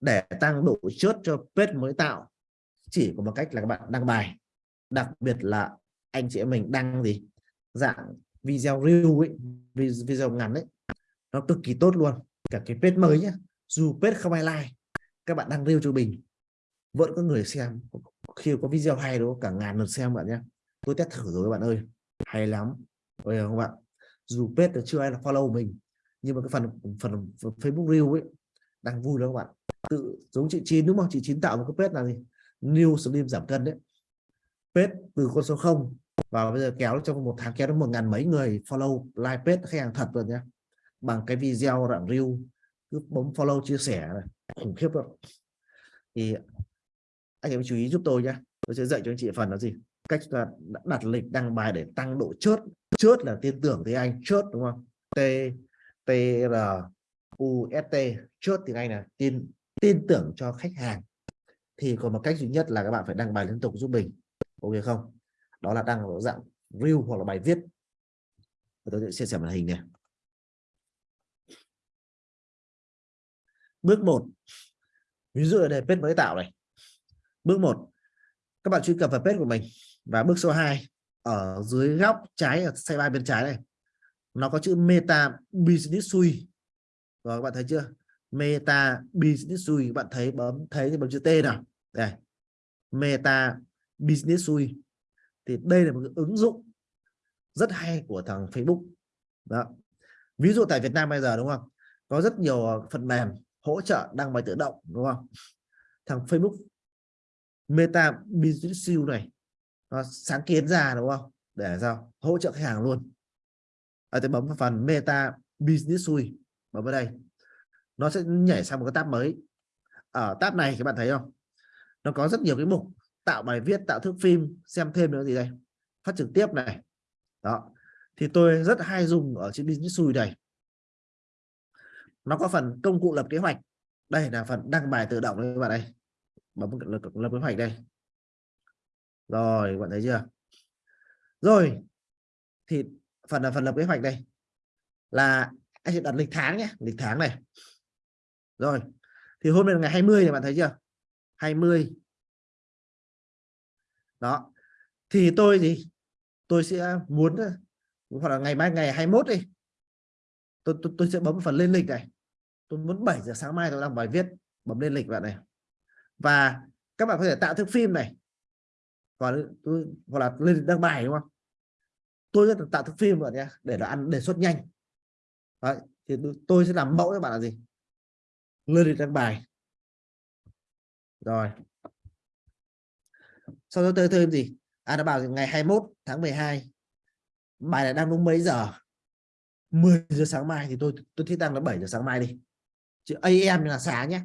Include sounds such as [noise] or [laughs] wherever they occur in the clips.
để tăng độ chốt cho page mới tạo. Chỉ có một cách là các bạn đăng bài. Đặc biệt là anh chị em mình đăng gì? Dạng video reel ấy video ngắn ấy. Nó cực kỳ tốt luôn. Cả cái page mới nhé dù page không ai like các bạn đăng reel cho mình. Vẫn có người xem. Khi có video hay đó cả ngàn lượt xem bạn nhé tôi test thử rồi các bạn ơi. Hay lắm. Rồi không bạn. Dù page chưa ai là follow mình nhưng mà cái phần phần, phần Facebook Reel ấy đang vui đó các bạn. Tự giống chị Chín đúng không? Chị Chín tạo một cái page là gì? New slim giảm cân đấy. Page từ con số 0 và bây giờ kéo trong một tháng, kéo đến một ngàn mấy người follow like page khách hàng thật rồi nhé bằng cái video đoạn reel cứ bấm follow, chia sẻ này. Khủng khiếp rồi thì anh em chú ý giúp tôi nhé tôi sẽ dạy cho anh chị phần là gì? Cách là đặt lịch đăng bài để tăng độ chốt. Chốt là tin tưởng thì anh chốt đúng không? T t r UST chốt tiếng anh là tin tin tưởng cho khách hàng. Thì còn một cách duy nhất là các bạn phải đăng bài liên tục giúp mình. Ok không? Đó là đăng ở dạng reel hoặc là bài viết. Tôi sẽ chia sẻ màn hình này. Bước 1 ví dụ là đề page mới tạo này. Bước 1 các bạn truy cập vào page của mình. Và bước số 2 ở dưới góc trái, ở sidebar bên trái này. Nó có chữ meta business suite rồi các bạn thấy chưa? Meta business suite, các bạn thấy bấm, thấy thì bấm chữ T nào? Đây. Meta business suite. Thì đây là một cái ứng dụng rất hay của thằng Facebook. Đó. Ví dụ tại Việt Nam bây giờ, đúng không? Có rất nhiều ờ, phần mềm hỗ trợ đăng bài tự động, đúng không? Thằng Facebook Meta Business Suite này, nó sáng kiến ra, đúng không? Để sao? Hỗ trợ khách hàng luôn. Ở tôi bấm vào phần Meta Business Suite bấm vào đây. Nó sẽ nhảy sang một cái tab mới. Ở tab này các bạn thấy không? Nó có rất nhiều cái mục. Tạo bài viết tạo thước phim xem thêm nữa gì đây. Phát trực tiếp này. Đó. Thì tôi rất hay dùng ở trên business suite này nó có phần công cụ lập kế hoạch. Đây là phần đăng bài tự động đấy các bạn đây bấm lập, lập kế hoạch đây. Rồi bạn thấy chưa? Rồi thì phần là phần lập kế hoạch đây. Là anh sẽ đặt lịch tháng nhé lịch tháng này. Rồi thì hôm nay là ngày 20 thì bạn thấy chưa? 20 đó thì tôi gì tôi sẽ muốn hoặc là ngày mai ngày 21 đi tôi, tôi, tôi sẽ bấm phần lên lịch này. Tôi muốn 7 giờ sáng mai tôi làm bài viết bấm lên lịch bạn này. Và các bạn có thể tạo thước phim này. Hoặc là, tôi, hoặc là lên đăng bài đúng không? Tôi sẽ tạo thước phim rồi nhé để nó ăn đề xuất nhanh. Đấy, thì tôi sẽ làm mẫu cho bạn là gì? Lên lịch đăng bài. Rồi. Sau đó tôi thêm gì? À nó bảo ngày 21 tháng 12 bài này đang đúng mấy giờ? 10 giờ sáng mai thì tôi tôi thích đăng là 7 giờ sáng mai đi. Chữ AM là sáng nhé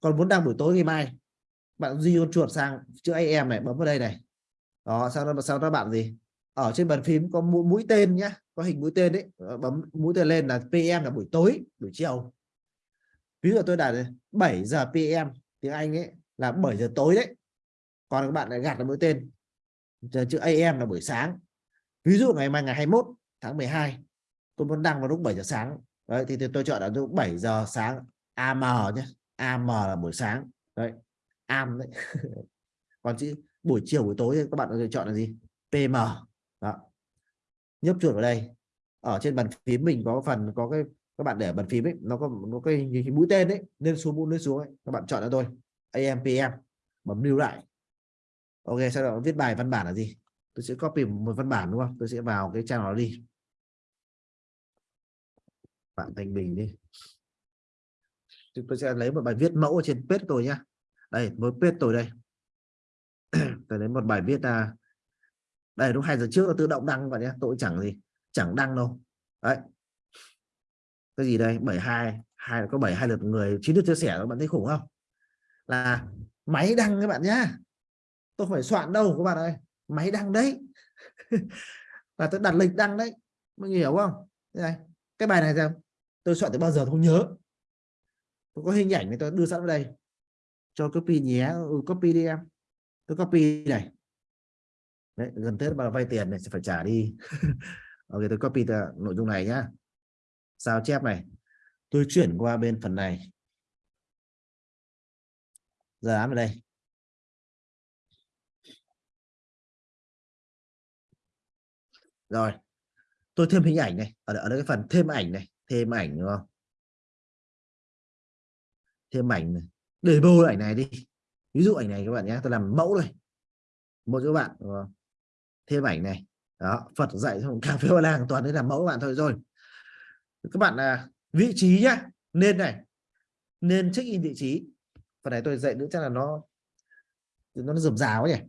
còn muốn đăng buổi tối ngày mai bạn di con chuột sang chữ AM này bấm vào đây này. Đó sau đó sau đó bạn gì? Ở trên bàn phím có mũi, mũi tên nhé có hình mũi tên đấy ờ, bấm mũi tên lên là PM là buổi tối buổi chiều. Ví dụ tôi đặt 7 giờ PM tiếng Anh ấy là 7 giờ tối đấy còn các bạn lại gạt là mũi tên. Chữ AM là buổi sáng. Ví dụ ngày mai ngày 21 tháng 12 tôi muốn đăng vào lúc 7 giờ sáng. Đấy thì, thì tôi chọn là lúc 7 giờ sáng AM nhé AM là buổi sáng. Đấy AM đấy. [laughs] Còn chữ buổi chiều buổi tối các bạn có thể chọn là gì? PM nhấp chuột vào đây. Ở trên bàn phím mình có phần có cái các bạn để bàn phím ấy nó có nó cái, cái mũi tên đấy lên xuống mũi lên xuống ấy. các bạn chọn cho tôi AM PM bấm lưu lại. Ok sau đó viết bài văn bản là gì? Tôi sẽ copy một văn bản đúng không? Tôi sẽ vào cái trang đó đi. Bạn thành bình đi. Tôi sẽ lấy một bài viết mẫu ở trên page tôi nhá. Đây mới page tôi đây. [clears throat] Tôi lấy một bài viết là đây lúc hai giờ trước nó tự động đăng vào nhé tôi chẳng gì chẳng đăng đâu. Đấy. Cái gì đây? 72 hai có 72 lượt người chín được chia sẻ các bạn thấy khủng không? Là máy đăng các bạn nhá. Tôi không phải soạn đâu các bạn ơi máy đăng đấy. [laughs] Là tôi đặt lịch đăng đấy mọi người hiểu không? Đây cái bài này xem tôi soạn từ bao giờ tôi không nhớ. Tôi có hình ảnh này tôi đưa sẵn vào đây. Cho copy nhé ừ, copy đi em. Tôi copy này đấy, gần tết mà vay tiền này sẽ phải trả đi. [laughs] Ok tôi copy nội dung này nhá. Sao chép này? Tôi chuyển qua bên phần này. Giờ án ở đây. Rồi tôi thêm hình ảnh này. Ở, ở đây cái phần thêm ảnh này. Thêm ảnh đúng không? Thêm ảnh này. Để bô ảnh này đi. Ví dụ ảnh này các bạn nhé tôi làm mẫu này. Một cho các bạn đúng không? Thêm ảnh này. Đó, Phật dạy xong [laughs] cà phê làng toàn đấy là mẫu bạn thôi rồi. Các bạn là vị trí nhá, nên này, nên check in vị trí. Phần này tôi dạy nữa, chắc là nó nó rườm rà quá nhỉ?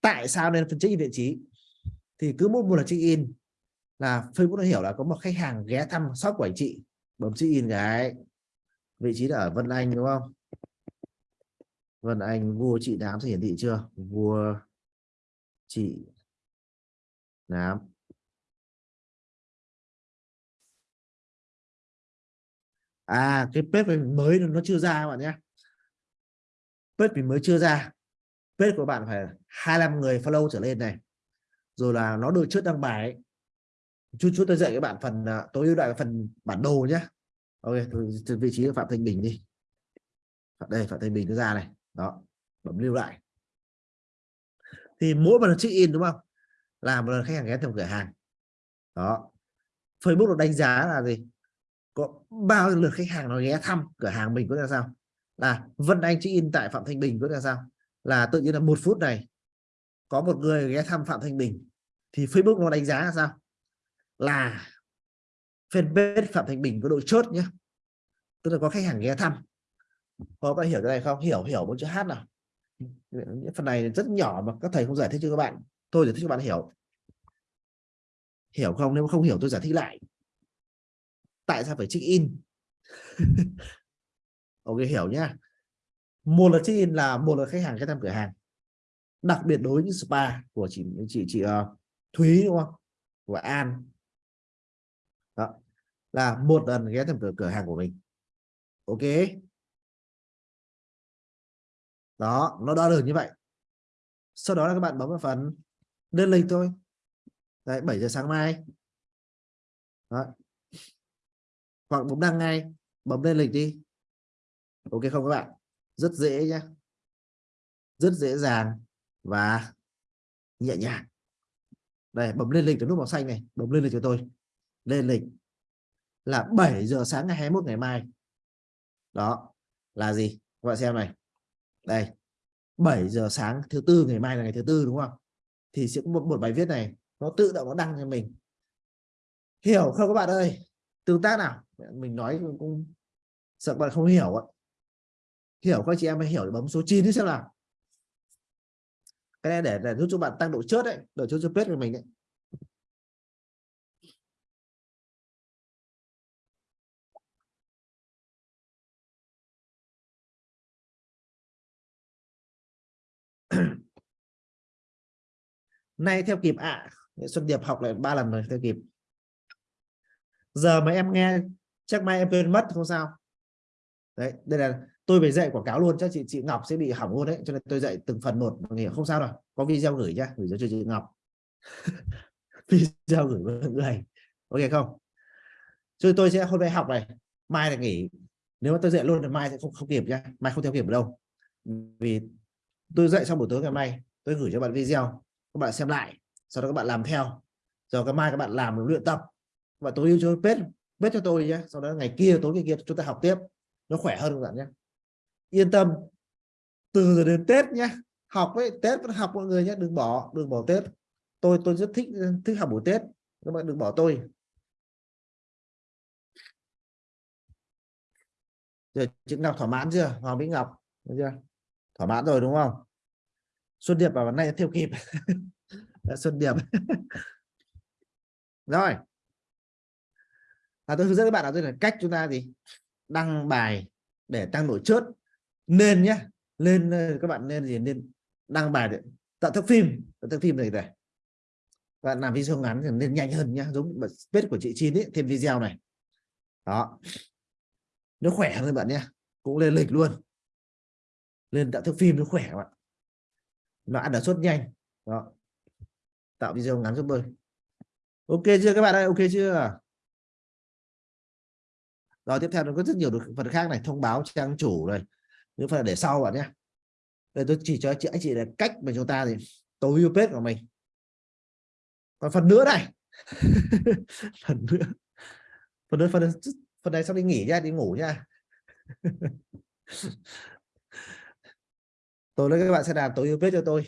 Tại sao nên phân check in vị trí? Thì cứ mỗi một lần check in là Facebook nó hiểu là có một khách hàng ghé thăm shop của anh chị, bấm check in cái. Vị trí là ở Vân Anh, đúng không? Vân Anh, vua chị đám sẽ hiển thị chưa? Vua chị. Nám à cái page mới nó chưa ra các bạn nhé. Page mình mới chưa ra. Page của bạn phải 25 người follow trở lên này. Rồi là nó được trước đăng bài ấy. chút chút tôi dạy các bạn phần à, tối ưu đại phần bản đồ nhé. Ok từ, từ vị trí phạm thanh bình đi. Đây phạm thanh bình nó ra này. Đó bấm lưu lại thì mỗi một lần check in, đúng không? Là một lần khách hàng ghé thăm cửa hàng. Đó. Facebook nó đánh giá là gì? Có bao lượt khách hàng nó ghé thăm cửa hàng mình có là sao? Là Vân Anh check in tại Phạm Thanh Bình có là sao? Là tự nhiên là một phút này, có một người ghé thăm Phạm Thanh Bình. Thì Facebook nó đánh giá là sao? Là fanpage Phạm Thanh Bình có độ chốt nhé tức là có khách hàng ghé thăm. Có bạn hiểu cái này không? Hiểu hiểu một chữ hát nào? Phần này rất nhỏ mà các thầy không giải thích cho các bạn. Tôi giải thích cho bạn hiểu. Hiểu không? Nếu không hiểu tôi giải thích lại. Tại sao phải check in? [laughs] Ok hiểu nhá. Một là check in là một là khách hàng ghé thăm cửa hàng. Đặc biệt đối với spa của chị chị chị uh, Thúy đúng không? Của An. Đó. Là một lần ghé thăm cửa cửa hàng của mình. Ok? Đó, nó đo được như vậy. Sau đó là các bạn bấm vào phần đơn lịch thôi. Đấy 7 giờ sáng mai. Đó. hoặc bấm đăng ngay, bấm lên lịch đi. Ok không các bạn? Rất dễ nhé rất dễ dàng và nhẹ nhàng. Đây, bấm lên lịch cái nút màu xanh này, bấm lên lịch cho tôi. Lên lịch là 7 giờ sáng ngày 21 ngày mai. Đó, là gì? Các bạn xem này đây 7 giờ sáng thứ tư ngày mai là ngày thứ tư đúng không? Thì sẽ có một, một bài viết này nó tự động nó đăng cho mình. Hiểu không các bạn ơi? Tương tác nào? Mình nói cũng sợ các bạn không hiểu ạ. Hiểu các chị em hãy hiểu bấm số 9 đi xem nào. Cái này để, để giúp cho bạn tăng độ chớt đấy độ chớt cho page của mình đấy [clears throat] nay theo kịp ạ. À. Xuân Điệp học lại ba lần rồi, theo kịp. Giờ mà em nghe, chắc mai em quên mất, không sao. Đấy, đây là tôi phải dạy quảng cáo luôn, chắc chị chị Ngọc sẽ bị hỏng luôn đấy, cho nên tôi dạy từng phần một. Nghỉ không sao đâu, có video gửi nhá, gửi cho chị Ngọc. [laughs] Video gửi mọi người. Ok không? Chứ tôi sẽ, hôm nay học này, mai là nghỉ. Nếu mà tôi dạy luôn thì mai sẽ không không kịp nhá, mai không theo kịp ở đâu. Vì tôi dạy xong buổi tối ngày mai, tôi gửi cho bạn video, các bạn xem lại, sau đó các bạn làm theo. Rồi cái mai các bạn làm luyện tập. Và tôi yêu cho pet pet cho tôi nhé, sau đó ngày kia, tối ngày kia chúng ta học tiếp. Nó khỏe hơn các bạn nhé. Yên tâm, từ giờ đến tết nhé, học ấy, tết vẫn học mọi người nhé, đừng bỏ đừng bỏ tết. Tôi tôi rất thích thích học buổi tết, các bạn đừng bỏ tôi. Rồi chị Ngọc thỏa mãn chưa? Hoàng Mỹ Ngọc, được chưa? Thỏa mãn rồi đúng không? Xuân Điệp vào nay theo kịp. [laughs] Xuân Điệp. [laughs] Rồi. À, tôi hướng dẫn các bạn là cách chúng ta gì? Đăng bài để tăng độ chớt. Nên nhé lên các bạn nên gì? Nên đăng bài để tạo thức phim. Tạo thức phim này này bạn làm video ngắn thì nên nhanh hơn nhá. Giống page của chị Chín ấy thêm video này. Đó. Nó khỏe hơn bạn nhé cũng lên lịch luôn lên tạo thức phim nó khỏe bạn nó ăn ở suất nhanh. Đó. Tạo video ngắn giúp tôi. Ok chưa các bạn ơi? Ok chưa? Rồi, tiếp theo nó có rất nhiều được phần khác này. Thông báo trang chủ này. Những phần để sau bạn nhé. Đây, tôi chỉ cho chị, anh chị là cách mà chúng ta thì tối ưu page của mình. Còn phần nữa này. [laughs] Phần nữa. Phần nữa, phần phần này sau đi nghỉ nha, đi ngủ nha. [laughs] tôi nói các bạn sẽ làm tối ưu biết cho tôi.